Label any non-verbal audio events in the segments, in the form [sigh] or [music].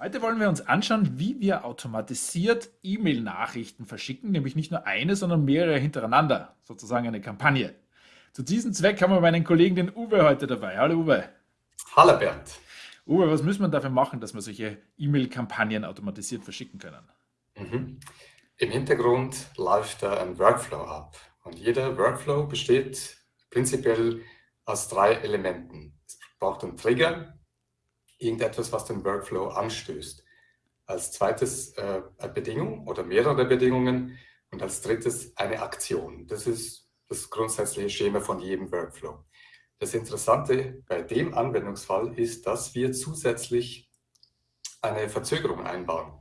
Heute wollen wir uns anschauen, wie wir automatisiert E-Mail-Nachrichten verschicken, nämlich nicht nur eine, sondern mehrere hintereinander, sozusagen eine Kampagne. Zu diesem Zweck haben wir meinen Kollegen, den Uwe, heute dabei. Hallo Uwe. Hallo Bernd. Uwe, was müssen wir dafür machen, dass wir solche E-Mail-Kampagnen automatisiert verschicken können? Mhm. Im Hintergrund läuft da ein Workflow ab und jeder Workflow besteht prinzipiell aus drei Elementen. Es braucht einen Trigger, irgendetwas, was den Workflow anstößt. Als zweites äh, eine Bedingung oder mehrere Bedingungen und als drittes eine Aktion. Das ist das grundsätzliche Schema von jedem Workflow. Das Interessante bei dem Anwendungsfall ist, dass wir zusätzlich eine Verzögerung einbauen.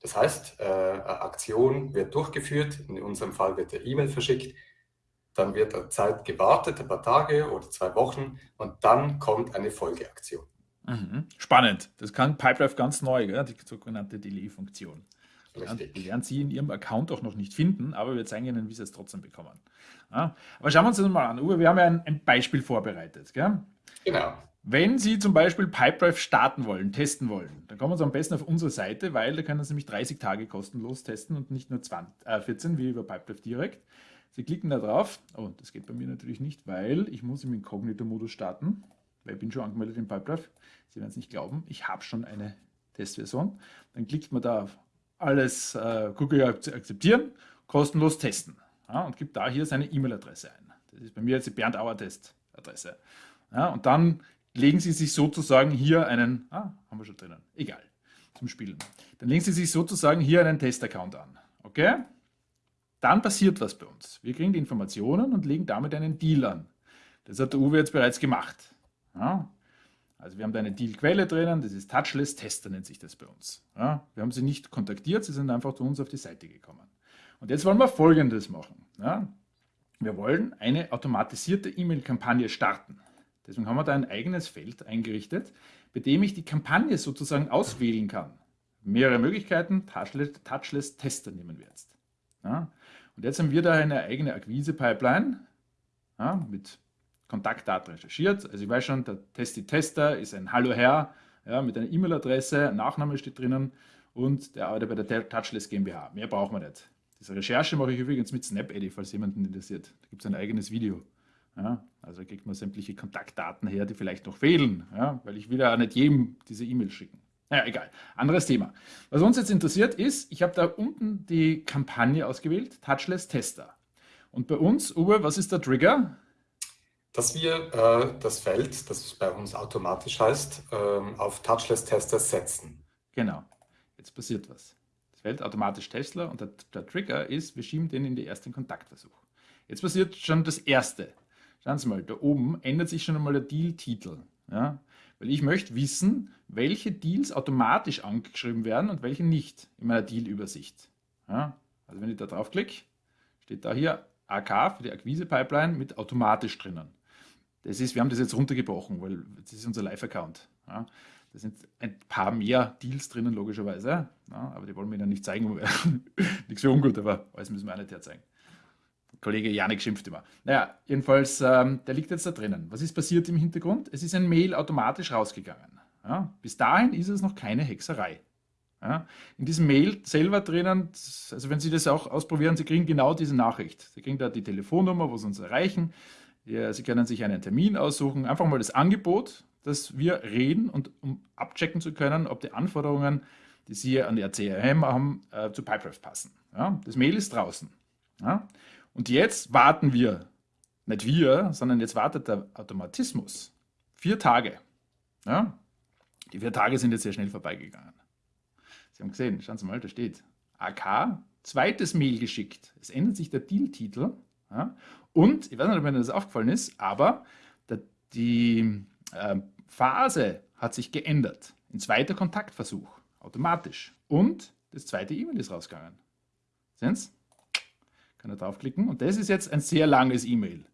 Das heißt, äh, eine Aktion wird durchgeführt, in unserem Fall wird der E-Mail verschickt, dann wird eine Zeit gewartet, ein paar Tage oder zwei Wochen und dann kommt eine Folgeaktion. Mhm. Spannend. Das kann Pipedrive ganz neu, gell? die sogenannte Delay-Funktion. Die werden Sie in Ihrem Account auch noch nicht finden, aber wir zeigen Ihnen, wie Sie es trotzdem bekommen. Ja, aber schauen wir uns das mal an. Uwe, wir haben ja ein, ein Beispiel vorbereitet. Gell? Genau. Wenn Sie zum Beispiel Pipedrive starten wollen, testen wollen, dann kommen Sie am besten auf unsere Seite, weil da können Sie nämlich 30 Tage kostenlos testen und nicht nur 20, äh, 14 wie über Pipedrive direkt. Sie klicken da drauf. Oh, das geht bei mir natürlich nicht, weil ich muss im Inkognito-Modus starten weil ich bin schon angemeldet in Pipedrive. Sie werden es nicht glauben, ich habe schon eine Testversion. Dann klickt man da auf alles äh, Cookie akzeptieren, kostenlos testen ja, und gibt da hier seine E-Mail-Adresse ein. Das ist bei mir jetzt die Bernd Auer Test-Adresse. Ja, und dann legen Sie sich sozusagen hier einen, ah, haben wir schon drinnen, egal, zum Spielen. Dann legen Sie sich sozusagen hier einen Test-Account an. Okay? Dann passiert was bei uns. Wir kriegen die Informationen und legen damit einen Deal an. Das hat der Uwe jetzt bereits gemacht. Ja? Also wir haben da eine Deal-Quelle drinnen, das ist Touchless Tester, nennt sich das bei uns. Ja? Wir haben sie nicht kontaktiert, sie sind einfach zu uns auf die Seite gekommen. Und jetzt wollen wir Folgendes machen. Ja? Wir wollen eine automatisierte E-Mail-Kampagne starten. Deswegen haben wir da ein eigenes Feld eingerichtet, bei dem ich die Kampagne sozusagen auswählen kann. Mehrere Möglichkeiten, Touchless, Touchless Tester nehmen wir jetzt. Ja? Und jetzt haben wir da eine eigene Akquise-Pipeline mit Kontaktdaten recherchiert. Also ich weiß schon, der Testi-Tester ist ein Hallo Herr ja, mit einer E-Mail-Adresse, Nachname steht drinnen und der arbeitet bei der Touchless GmbH. Mehr braucht man nicht. Diese Recherche mache ich übrigens mit SnapEdit, falls jemanden interessiert. Da gibt es ein eigenes Video. Ja, also kriegt man sämtliche Kontaktdaten her, die vielleicht noch fehlen, ja, weil ich will ja nicht jedem diese E-Mail schicken. Naja, egal. Anderes Thema. Was uns jetzt interessiert ist, ich habe da unten die Kampagne ausgewählt, Touchless Tester. Und bei uns, Uwe, was ist der Trigger? Dass wir äh, das Feld, das bei uns automatisch heißt, äh, auf Touchless-Tester setzen. Genau. Jetzt passiert was. Das Feld automatisch Tesla und der, der, Trigger ist, wir schieben den in den ersten Kontaktversuch. Jetzt passiert schon das Erste. Schauen Sie mal, da oben ändert sich schon einmal der Deal-Titel. Ja? Weil ich möchte wissen, welche Deals automatisch angeschrieben werden und welche nicht in meiner Deal-Übersicht. Ja? Also wenn ich da draufklicke, steht da hier AK für die Akquise-Pipeline mit automatisch drinnen. Das ist, wir haben das jetzt runtergebrochen, weil das ist unser Live-Account. Ja. Da sind ein paar mehr Deals drinnen, logischerweise. Ja, aber die wollen wir Ihnen nicht zeigen. [laughs] Nichts für ungut, aber alles müssen wir auch nicht herzeigen. Kollege Janik schimpft immer. Naja, jedenfalls, ähm, der liegt jetzt da drinnen. Was ist passiert im Hintergrund? Es ist ein Mail automatisch rausgegangen. Ja. Bis dahin ist es noch keine Hexerei. Ja. In diesem Mail selber drinnen, also wenn Sie das auch ausprobieren, Sie kriegen genau diese Nachricht. Sie kriegen da die Telefonnummer, wo Sie uns erreichen. Ja, Sie können sich einen Termin aussuchen, einfach mal das Angebot, dass wir reden und um abchecken zu können, ob die Anforderungen, die Sie an die CRM haben, äh, zu Pipedrive passen. Ja, das Mail ist draußen. Ja, und jetzt warten wir, nicht wir, sondern jetzt wartet der Automatismus. Vier Tage. Ja, die vier Tage sind jetzt sehr schnell vorbeigegangen. Sie haben gesehen, schauen Sie mal, da steht AK, zweites Mail geschickt. Es ändert sich der Deal-Titel ja? Und, ich weiß nicht, ob Ihnen das aufgefallen ist, aber die äh, Phase hat sich geändert. Ein zweiter Kontaktversuch, automatisch. Und das zweite E-Mail ist rausgegangen. Sehen Sie? Kann er draufklicken. Und das ist jetzt ein sehr langes E-Mail.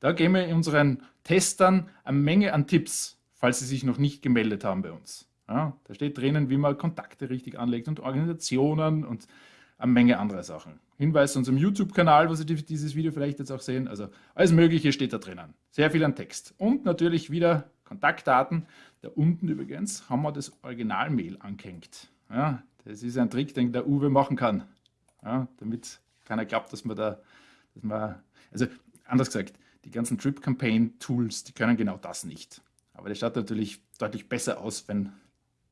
Da geben wir unseren Testern eine Menge an Tipps, falls sie sich noch nicht gemeldet haben bei uns. Ja, da steht drinnen, wie man Kontakte richtig anlegt und Organisationen und eine Menge anderer Sachen. Hinweis zu unserem YouTube-Kanal, wo Sie dieses Video vielleicht jetzt auch sehen. Also alles Mögliche steht da drinnen. Sehr viel an Text. Und natürlich wieder Kontaktdaten. Da unten übrigens haben wir das Originalmail angehängt. Ja, das ist ein Trick, den der Uwe machen kann, ja, damit keiner glaubt, dass man da, dass man, also anders gesagt, die ganzen Trip-Campaign-Tools, die können genau das nicht. Aber das schaut natürlich deutlich besser aus, wenn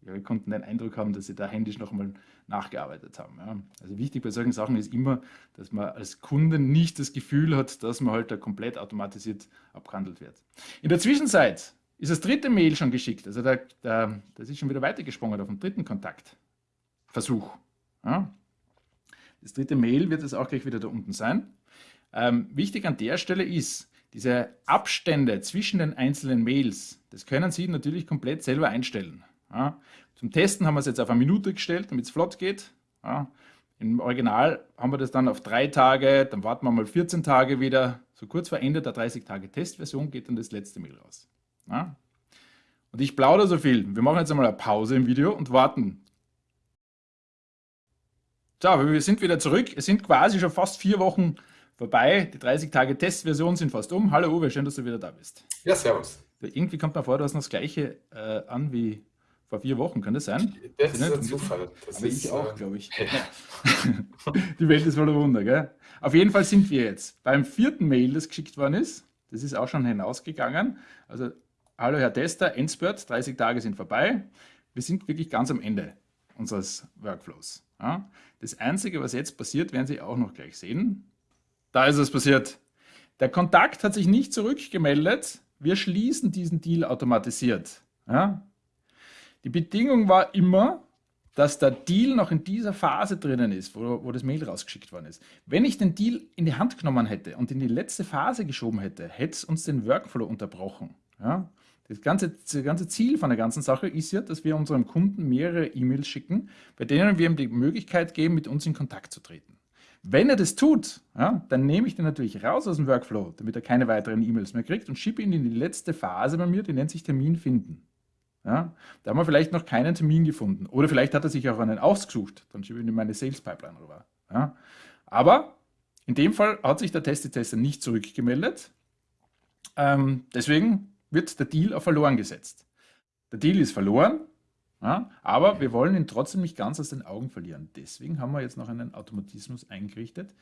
Ihre Kunden den Eindruck haben, dass sie da händisch nochmal nachgearbeitet haben. Ja. Also wichtig bei solchen Sachen ist immer, dass man als Kunde nicht das Gefühl hat, dass man halt da komplett automatisiert abgehandelt wird. In der Zwischenzeit ist das dritte Mail schon geschickt. Also da, da, das ist schon wieder weitergesprungen auf den dritten Kontaktversuch. Ja. Das dritte Mail wird es auch gleich wieder da unten sein. Ähm, wichtig an der Stelle ist, diese Abstände zwischen den einzelnen Mails, das können Sie natürlich komplett selber einstellen. Ja. Zum Testen haben wir es jetzt auf eine Minute gestellt, damit es flott geht. Ja. Im Original haben wir das dann auf drei Tage, dann warten wir mal 14 Tage wieder. So kurz vor Ende der 30-Tage-Testversion geht dann das letzte Mail raus. Ja. Und ich plaudere so viel. Wir machen jetzt einmal eine Pause im Video und warten. So, wir sind wieder zurück. Es sind quasi schon fast vier Wochen vorbei. Die 30-Tage-Testversion sind fast um. Hallo Uwe, schön, dass du wieder da bist. Ja, servus. Irgendwie kommt mir vor, du hast noch das Gleiche äh, an wie vor vier Wochen, kann das sein? Das ist ein Zufall. Das Aber ist, ich auch, äh, glaube ich. Ja. [laughs] Die Welt ist voller Wunder, gell? Auf jeden Fall sind wir jetzt beim vierten Mail, das geschickt worden ist. Das ist auch schon hinausgegangen. Also, hallo Herr Tester, Endspurt, 30 Tage sind vorbei. Wir sind wirklich ganz am Ende unseres Workflows. Ja? Das Einzige, was jetzt passiert, werden Sie auch noch gleich sehen. Da ist es passiert. Der Kontakt hat sich nicht zurückgemeldet. Wir schließen diesen Deal automatisiert. Ja? Die Bedingung war immer, dass der Deal noch in dieser Phase drinnen ist, wo, wo, das Mail rausgeschickt worden ist. Wenn ich den Deal in die Hand genommen hätte und in die letzte Phase geschoben hätte, hätte es uns den Workflow unterbrochen. Ja? Das, ganze, das ganze Ziel von der ganzen Sache ist ja, dass wir unserem Kunden mehrere E-Mails schicken, bei denen wir ihm die Möglichkeit geben, mit uns in Kontakt zu treten. Wenn er das tut, ja, dann nehme ich den natürlich raus aus dem Workflow, damit er keine weiteren E-Mails mehr kriegt und schiebe ihn in die letzte Phase bei mir, die nennt sich Termin finden. Ja, da haben wir vielleicht noch keinen Termin gefunden. Oder vielleicht hat er sich auch einen ausgesucht. Dann schiebe ich in meine Sales Pipeline rüber. Ja, aber in dem Fall hat sich der Tester nicht zurückgemeldet. Ähm, deswegen wird der Deal auf verloren gesetzt. Der Deal ist verloren, ja, aber wir wollen ihn trotzdem nicht ganz aus den Augen verlieren. Deswegen haben wir jetzt noch einen Automatismus eingerichtet,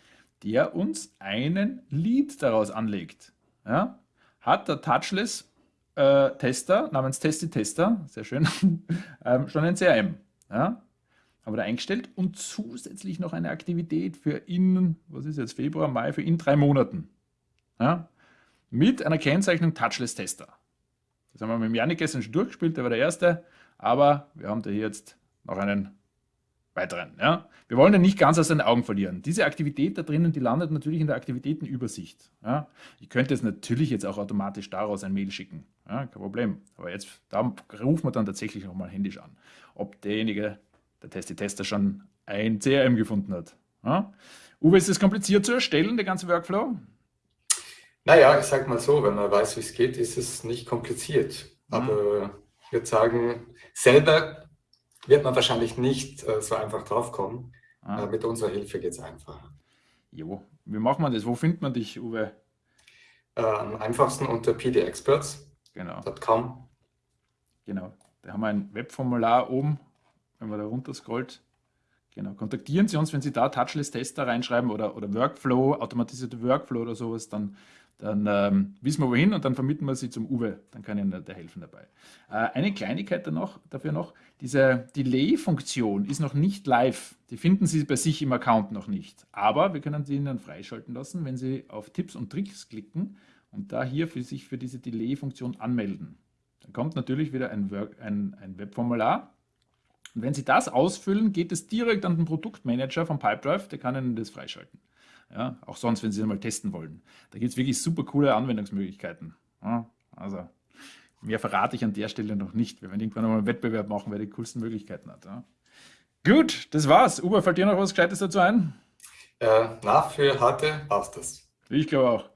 der uns einen Lead daraus anlegt. Ja, hat der Touchless äh, Tester namens Testy Tester, sehr schön, [laughs] ähm, schon ein CRM. Ja, haben wir da eingestellt und zusätzlich noch eine Aktivität für in, was ist jetzt, Februar, Mai, für in drei Monaten. Ja, mit einer Kennzeichnung Touchless Tester. Das haben wir mit dem Janik gestern schon durchgespielt, der war der Erste. Aber wir haben da hier jetzt noch einen weiteren. Ja? Wir wollen den nicht ganz aus den Augen verlieren. Diese Aktivität da drinnen, die landet natürlich in der Aktivitätenübersicht. Ja? Ich könnte jetzt natürlich jetzt auch automatisch daraus ein Mail schicken. Ja, kein Problem. Aber jetzt, da rufen wir dann tatsächlich nochmal händisch an, ob derjenige, der Testi-Tester schon ein CRM gefunden hat. Ja? Uwe, ist es kompliziert zu erstellen, der ganze Workflow? Naja, ich sag mal so, wenn man weiß, wie es geht, ist es nicht kompliziert. Mhm. Aber ich würde sagen, selber wird man wahrscheinlich nicht äh, so einfach draufkommen. Ah. Äh, mit unserer Hilfe geht es einfacher. Jo, wie macht man das? Wo findet man dich, Uwe? Äh, am einfachsten unter pdexperts.com. Genau. genau. Da haben wir ein Webformular oben, wenn man da runter scrollt. Genau. Kontaktieren Sie uns, wenn Sie da Touchless-Tester reinschreiben oder, oder Workflow, automatisierte Workflow oder sowas, dann dann ähm, wissen wir wohin und dann vermitteln wir sie zum Uwe, dann kann Ihnen der helfen dabei. Äh, eine Kleinigkeit noch, dafür noch, diese Delay-Funktion ist noch nicht live, die finden Sie bei sich im Account noch nicht, aber wir können sie Ihnen freischalten lassen, wenn Sie auf Tipps und Tricks klicken und da hier für sich für diese Delay-Funktion anmelden. Dann kommt natürlich wieder ein, Work, ein, ein Webformular und wenn Sie das ausfüllen, geht es direkt an den Produktmanager von Pipedrive, der kann Ihnen das freischalten. Ja, auch sonst, wenn Sie es mal testen wollen. Da gibt es wirklich super coole Anwendungsmöglichkeiten. Ja, also mehr verrate ich an der Stelle noch nicht. Wir werden irgendwann mal einen Wettbewerb machen, wer die coolsten Möglichkeiten hat. Ja. Gut, das war's. Uwe, fällt dir noch was Gescheites dazu ein? Äh, na, für heute passt das. Ich glaube auch.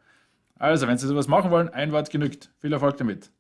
Also, wenn Sie sowas machen wollen, ein Wort genügt. Viel Erfolg damit.